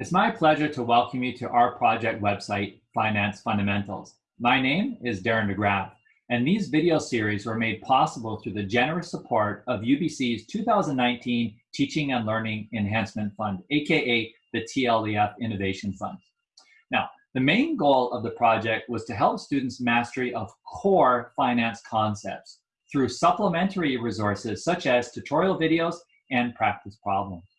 It's my pleasure to welcome you to our project website, Finance Fundamentals. My name is Darren McGrath, and these video series were made possible through the generous support of UBC's 2019 Teaching and Learning Enhancement Fund, aka the TLEF Innovation Fund. Now, the main goal of the project was to help students mastery of core finance concepts through supplementary resources such as tutorial videos and practice problems.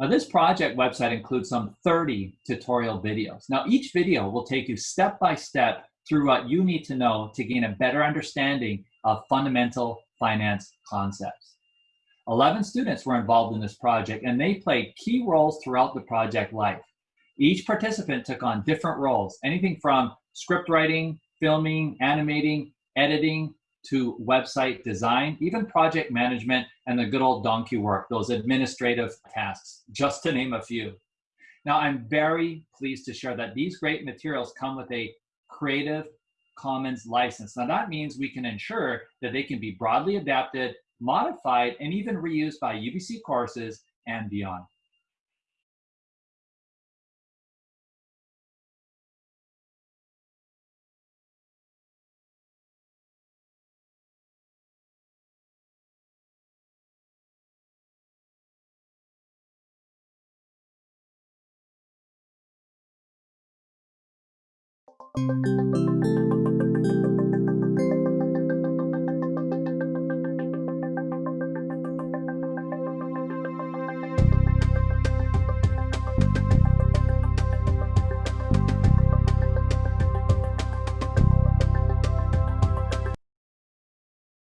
Now this project website includes some 30 tutorial videos. Now each video will take you step by step through what you need to know to gain a better understanding of fundamental finance concepts. 11 students were involved in this project and they played key roles throughout the project life. Each participant took on different roles, anything from script writing, filming, animating, editing, to website design, even project management and the good old donkey work, those administrative tasks, just to name a few. Now, I'm very pleased to share that these great materials come with a Creative Commons license. Now, that means we can ensure that they can be broadly adapted, modified, and even reused by UBC courses and beyond.